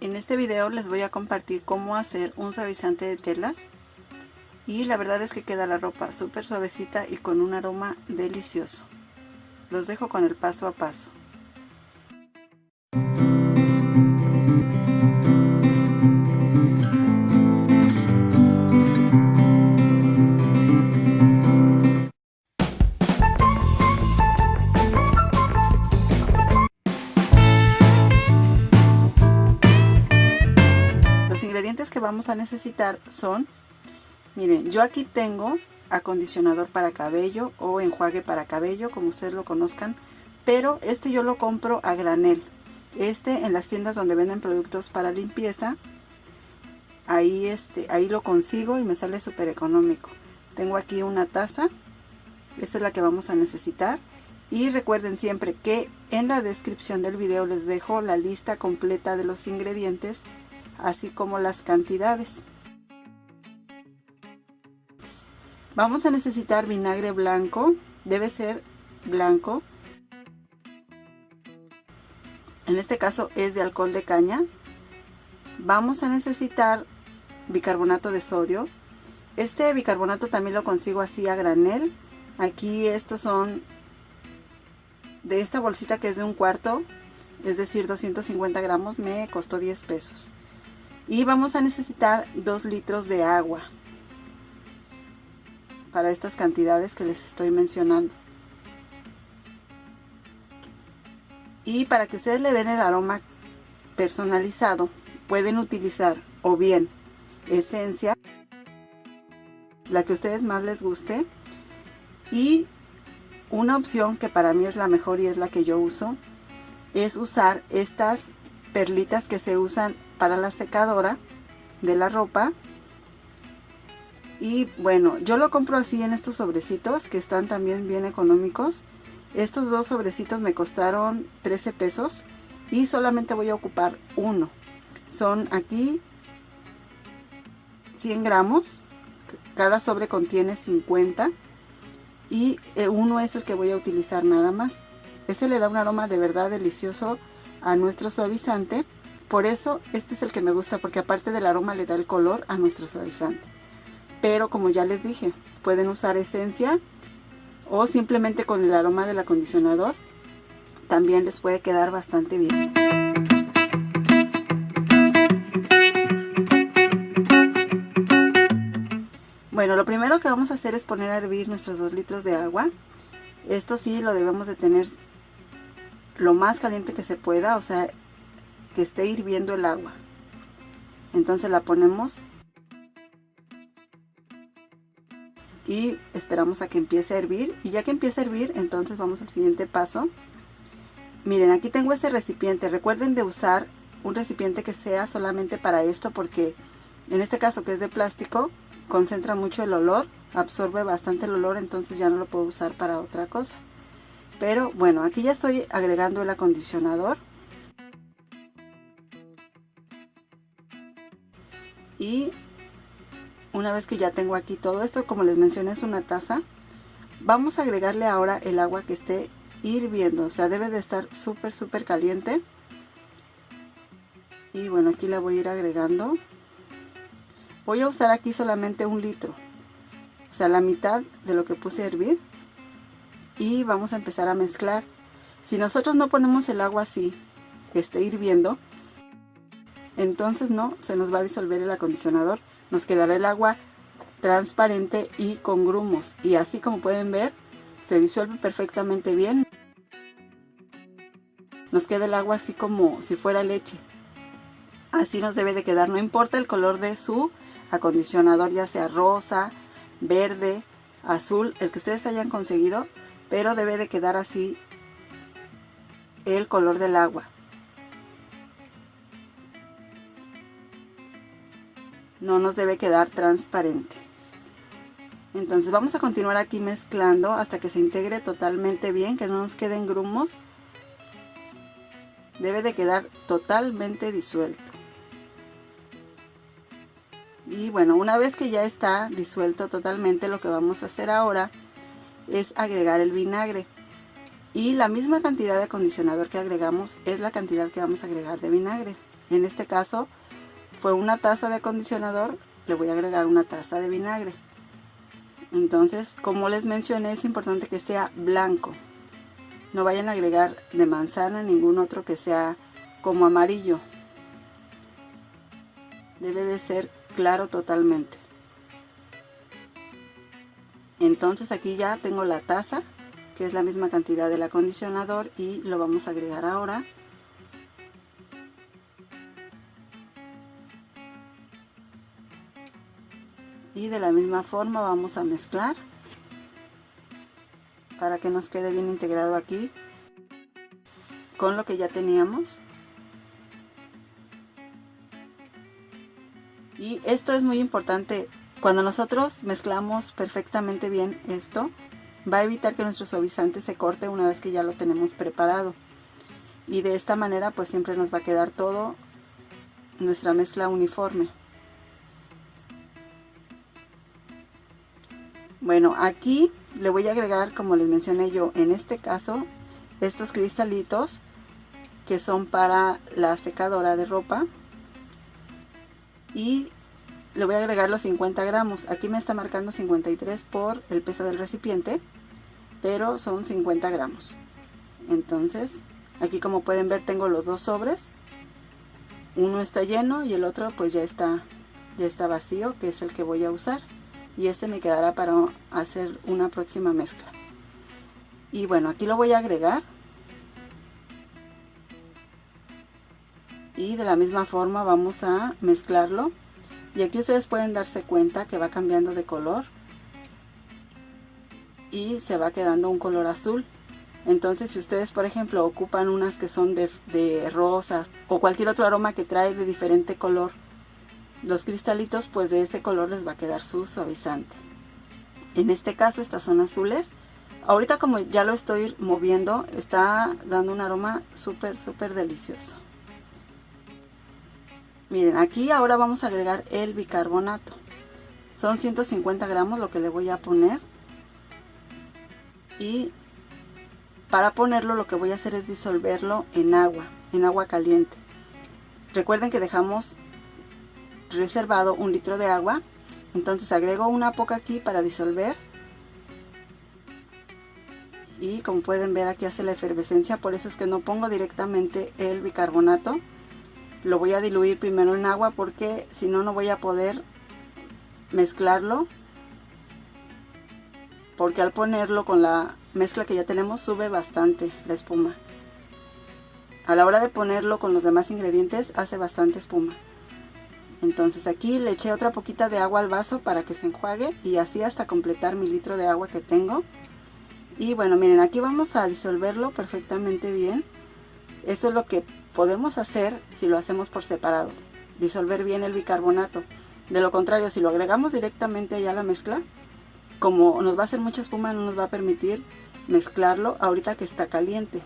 En este video les voy a compartir cómo hacer un suavizante de telas y la verdad es que queda la ropa súper suavecita y con un aroma delicioso. Los dejo con el paso a paso. Vamos a necesitar son, miren, yo aquí tengo acondicionador para cabello o enjuague para cabello, como ustedes lo conozcan, pero este yo lo compro a granel. Este en las tiendas donde venden productos para limpieza, ahí, este, ahí lo consigo y me sale súper económico. Tengo aquí una taza, esta es la que vamos a necesitar. Y recuerden siempre que en la descripción del video les dejo la lista completa de los ingredientes así como las cantidades. Vamos a necesitar vinagre blanco, debe ser blanco. En este caso es de alcohol de caña. Vamos a necesitar bicarbonato de sodio. Este bicarbonato también lo consigo así a granel. Aquí estos son de esta bolsita que es de un cuarto, es decir 250 gramos, me costó 10 pesos y vamos a necesitar 2 litros de agua para estas cantidades que les estoy mencionando. Y para que ustedes le den el aroma personalizado pueden utilizar o bien esencia la que a ustedes más les guste y una opción que para mí es la mejor y es la que yo uso es usar estas perlitas que se usan para la secadora de la ropa. Y bueno yo lo compro así en estos sobrecitos que están también bien económicos. Estos dos sobrecitos me costaron 13 pesos y solamente voy a ocupar uno. Son aquí 100 gramos. Cada sobre contiene 50 y uno es el que voy a utilizar nada más. Este le da un aroma de verdad delicioso a nuestro suavizante por eso este es el que me gusta porque aparte del aroma le da el color a nuestro suavizante. Pero como ya les dije, pueden usar esencia o simplemente con el aroma del acondicionador. También les puede quedar bastante bien. Bueno, lo primero que vamos a hacer es poner a hervir nuestros 2 litros de agua. Esto sí lo debemos de tener lo más caliente que se pueda, o sea, que esté hirviendo el agua. Entonces la ponemos y esperamos a que empiece a hervir. Y ya que empiece a hervir, entonces vamos al siguiente paso. Miren, aquí tengo este recipiente. Recuerden de usar un recipiente que sea solamente para esto porque en este caso que es de plástico, concentra mucho el olor, absorbe bastante el olor, entonces ya no lo puedo usar para otra cosa. Pero bueno, aquí ya estoy agregando el acondicionador. Y una vez que ya tengo aquí todo esto como les mencioné es una taza vamos a agregarle ahora el agua que esté hirviendo. O sea debe de estar súper súper caliente. Y bueno aquí la voy a ir agregando. Voy a usar aquí solamente un litro o sea la mitad de lo que puse a hervir. Y vamos a empezar a mezclar. Si nosotros no ponemos el agua así que esté hirviendo entonces no se nos va a disolver el acondicionador nos quedará el agua transparente y con grumos. Y así como pueden ver se disuelve perfectamente bien. Nos queda el agua así como si fuera leche. Así nos debe de quedar no importa el color de su acondicionador ya sea rosa verde azul el que ustedes hayan conseguido pero debe de quedar así el color del agua no nos debe quedar transparente. Entonces vamos a continuar aquí mezclando hasta que se integre totalmente bien que no nos queden grumos. Debe de quedar totalmente disuelto. Y bueno una vez que ya está disuelto totalmente lo que vamos a hacer ahora es agregar el vinagre. Y la misma cantidad de acondicionador que agregamos es la cantidad que vamos a agregar de vinagre. En este caso fue una taza de acondicionador, le voy a agregar una taza de vinagre. Entonces, como les mencioné, es importante que sea blanco. No vayan a agregar de manzana ningún otro que sea como amarillo. Debe de ser claro totalmente. Entonces aquí ya tengo la taza, que es la misma cantidad del acondicionador y lo vamos a agregar ahora. Y de la misma forma vamos a mezclar para que nos quede bien integrado aquí con lo que ya teníamos. Y esto es muy importante cuando nosotros mezclamos perfectamente bien esto, va a evitar que nuestro suavizante se corte una vez que ya lo tenemos preparado. Y de esta manera pues siempre nos va a quedar todo nuestra mezcla uniforme. Bueno, aquí le voy a agregar, como les mencioné yo, en este caso, estos cristalitos que son para la secadora de ropa. Y le voy a agregar los 50 gramos. Aquí me está marcando 53 por el peso del recipiente, pero son 50 gramos. Entonces, aquí como pueden ver tengo los dos sobres. Uno está lleno y el otro pues ya está, ya está vacío, que es el que voy a usar. Y este me quedará para hacer una próxima mezcla. Y bueno, aquí lo voy a agregar. Y de la misma forma vamos a mezclarlo y aquí ustedes pueden darse cuenta que va cambiando de color y se va quedando un color azul entonces si ustedes por ejemplo ocupan unas que son de, rosas o cualquier otro aroma que trae de diferente color los cristalitos pues de ese color les va a quedar su suavizante en este caso estas son azules ahorita como ya lo estoy moviendo está dando un aroma súper súper delicioso Miren, aquí ahora vamos a agregar el bicarbonato. Son 150 gramos lo que le voy a poner. Y para ponerlo lo que voy a hacer es disolverlo en agua, en agua caliente. Recuerden que dejamos reservado un litro de agua. Entonces agrego una poca aquí para disolver. Y como pueden ver aquí hace la efervescencia, por eso es que no pongo directamente el bicarbonato. Lo voy a diluir primero en agua porque si no no voy a poder mezclarlo. Porque al ponerlo con la mezcla que ya tenemos sube bastante la espuma. A la hora de ponerlo con los demás ingredientes hace bastante espuma entonces aquí le eché otra poquita de agua al vaso para que se enjuague y así hasta completar mi litro de agua que tengo y bueno miren aquí vamos a disolverlo perfectamente bien esto es lo que podemos hacer si lo hacemos por separado, disolver bien el bicarbonato. De lo contrario, si lo agregamos directamente allá a la mezcla, como nos va a hacer mucha espuma, no nos va a permitir mezclarlo ahorita que está caliente.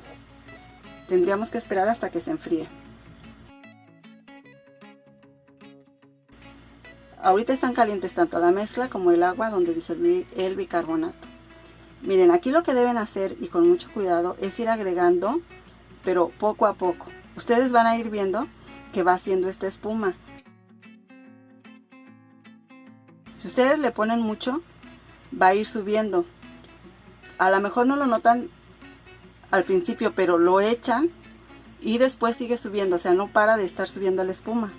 Tendríamos que esperar hasta que se enfríe. Ahorita están calientes tanto la mezcla como el agua donde disolví el bicarbonato. Miren, aquí lo que deben hacer y con mucho cuidado es ir agregando, pero poco a poco ustedes van a ir viendo que va haciendo esta espuma. Si ustedes le ponen mucho, va a ir subiendo. A lo mejor no lo notan al principio, pero lo echan y después sigue subiendo, o sea, no para de estar subiendo la espuma.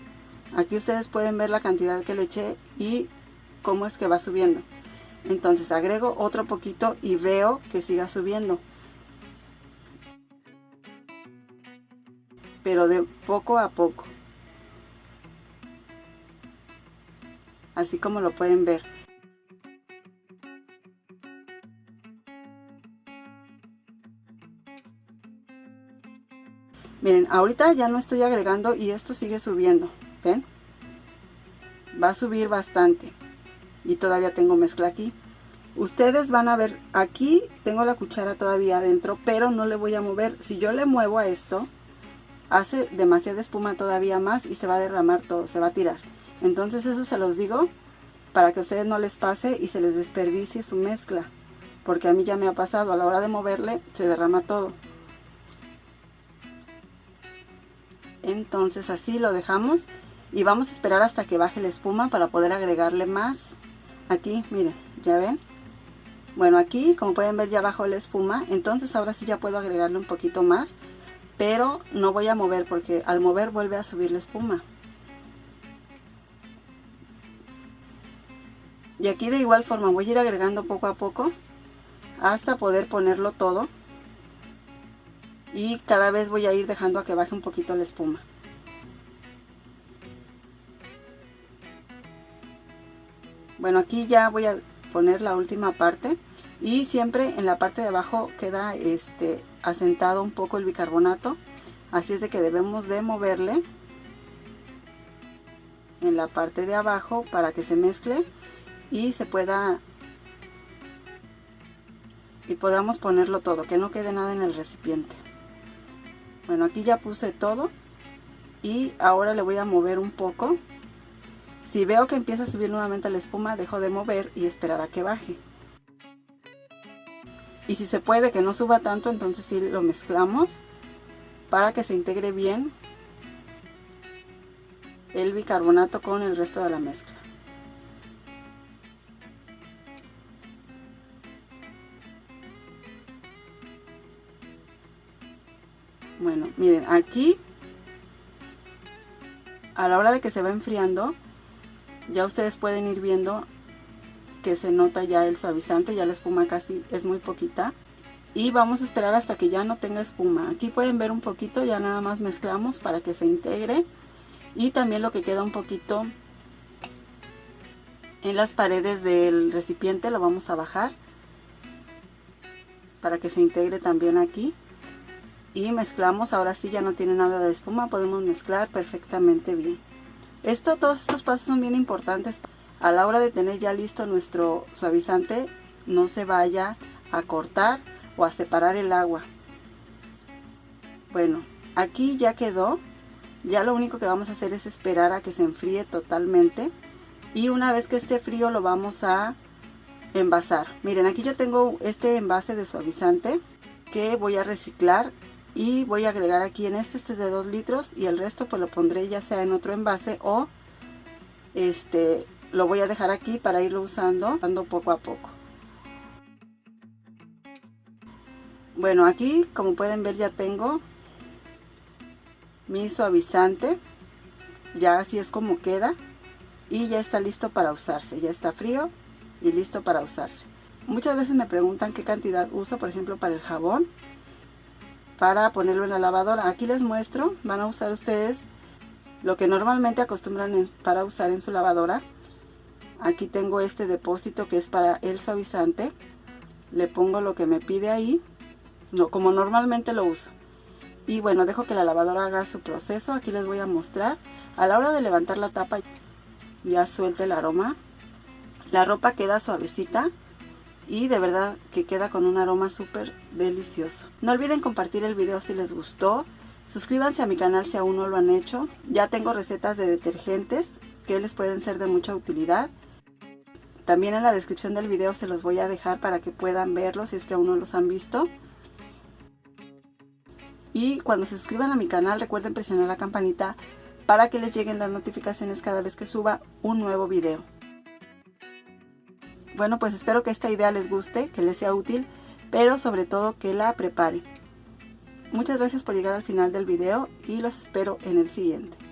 Aquí ustedes pueden ver la cantidad que le eché y cómo es que va subiendo. Entonces agrego otro poquito y veo que siga subiendo. pero de poco a poco. Así como lo pueden ver. Miren, ahorita ya no estoy agregando y esto sigue subiendo. ¿Ven? Va a subir bastante. Y todavía tengo mezcla aquí. Ustedes van a ver, aquí tengo la cuchara todavía adentro, pero no le voy a mover. Si yo le muevo a esto, hace demasiada espuma todavía más y se va a derramar todo, se va a tirar. Entonces eso se los digo para que a ustedes no les pase y se les desperdicie su mezcla. Porque a mí ya me ha pasado, a la hora de moverle se derrama todo. entonces así lo dejamos y vamos a esperar hasta que baje la espuma para poder agregarle más. Aquí miren ya ven bueno aquí como pueden ver ya bajó la espuma. Entonces ahora sí ya puedo agregarle un poquito más pero no voy a mover porque al mover vuelve a subir la espuma. Y aquí de igual forma voy a ir agregando poco a poco hasta poder ponerlo todo. Y cada vez voy a ir dejando a que baje un poquito la espuma bueno aquí ya voy a poner la última parte. Y siempre en la parte de abajo queda este asentado un poco el bicarbonato. Así es de que debemos de moverle en la parte de abajo para que se mezcle y se pueda y podamos ponerlo todo que no quede nada en el recipiente. Bueno aquí ya puse todo y ahora le voy a mover un poco si veo que empieza a subir nuevamente la espuma dejo de mover y esperar a que baje. Y si se puede que no suba tanto entonces sí lo mezclamos para que se integre bien el bicarbonato con el resto de la mezcla. Bueno miren aquí a la hora de que se va enfriando ya ustedes pueden ir viendo que se nota ya el suavizante ya la espuma casi es muy poquita. Y vamos a esperar hasta que ya no tenga espuma. Aquí pueden ver un poquito ya nada más mezclamos para que se integre. Y también lo que queda un poquito en las paredes del recipiente lo vamos a bajar para que se integre también aquí. Y mezclamos ahora sí ya no tiene nada de espuma podemos mezclar perfectamente bien esto todos estos pasos son bien importantes. A la hora de tener ya listo nuestro suavizante no se vaya a cortar o a separar el agua. Bueno aquí ya quedó. Ya lo único que vamos a hacer es esperar a que se enfríe totalmente. Y una vez que esté frío lo vamos a envasar. Miren aquí yo tengo este envase de suavizante que voy a reciclar y voy a agregar aquí en este, este es de 2 litros y el resto pues lo pondré ya sea en otro envase o este lo voy a dejar aquí para irlo usando dando poco a poco. Bueno aquí como pueden ver ya tengo mi suavizante ya así es como queda y ya está listo para usarse ya está frío y listo para usarse. Muchas veces me preguntan qué cantidad uso por ejemplo para el jabón para ponerlo en la lavadora. Aquí les muestro, van a usar ustedes lo que normalmente acostumbran para usar en su lavadora. Aquí tengo este depósito que es para el suavizante. Le pongo lo que me pide ahí, como normalmente lo uso. Y bueno, dejo que la lavadora haga su proceso. Aquí les voy a mostrar. A la hora de levantar la tapa ya suelta el aroma. La ropa queda suavecita y de verdad que queda con un aroma súper delicioso. No olviden compartir el video si les gustó. Suscríbanse a mi canal si aún no lo han hecho. Ya tengo recetas de detergentes que les pueden ser de mucha utilidad. También en la descripción del video se los voy a dejar para que puedan verlos si es que aún no los han visto. Y cuando se suscriban a mi canal recuerden presionar la campanita para que les lleguen las notificaciones cada vez que suba un nuevo video. Bueno, pues espero que esta idea les guste, que les sea útil, pero sobre todo que la prepare. Muchas gracias por llegar al final del video y los espero en el siguiente.